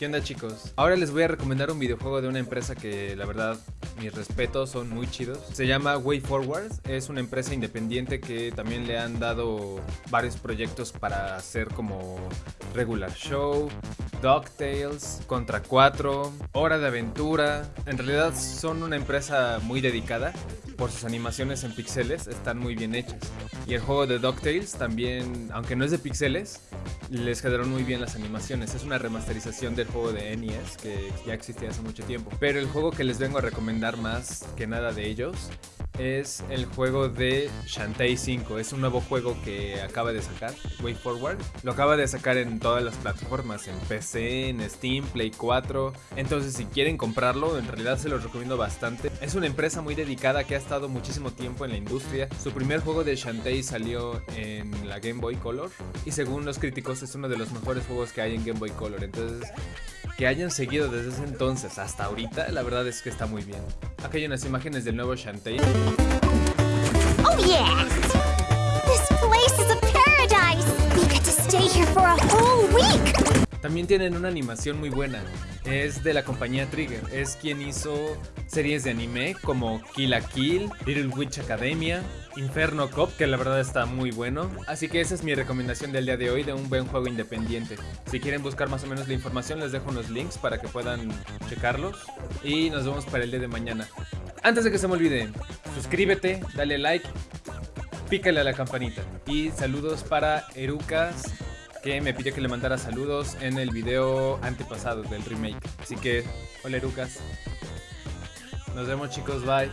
¿Qué onda chicos? Ahora les voy a recomendar un videojuego de una empresa que la verdad mis respetos son muy chidos. Se llama Way Forward, es una empresa independiente que también le han dado varios proyectos para hacer como Regular Show, DuckTales, Contra 4, Hora de Aventura. En realidad son una empresa muy dedicada por sus animaciones en pixeles, están muy bien hechas. Y el juego de DuckTales también, aunque no es de pixeles, les quedaron muy bien las animaciones. Es una remasterización del juego de NES que ya existía hace mucho tiempo. Pero el juego que les vengo a recomendar más que nada de ellos es el juego de Shantae 5. Es un nuevo juego que acaba de sacar, Way Forward. Lo acaba de sacar en todas las plataformas, en PC, en Steam, Play 4. Entonces si quieren comprarlo, en realidad se los recomiendo bastante. Es una empresa muy dedicada que ha estado muchísimo tiempo en la industria. Su primer juego de Shantae salió en la Game Boy Color. Y según los críticos es uno de los mejores juegos que hay en Game Boy Color. Entonces que hayan seguido desde ese entonces hasta ahorita, la verdad es que está muy bien. Aquí hay unas imágenes del nuevo Shantae. Oh yeah! This place is a paradise! We get to stay here for a whole week! También tienen una animación muy buena. Es de la compañía Trigger. Es quien hizo series de anime como Kill la Kill, Little Witch Academia, Inferno Cop, que la verdad está muy bueno. Así que esa es mi recomendación del día de hoy de un buen juego independiente. Si quieren buscar más o menos la información, les dejo unos links para que puedan checarlos. Y nos vemos para el día de mañana. Antes de que se me olvide, suscríbete, dale like, pícale a la campanita. Y saludos para Erucas que me pidió que le mandara saludos en el video antepasado del remake. Así que, hola Lucas. Nos vemos chicos, bye.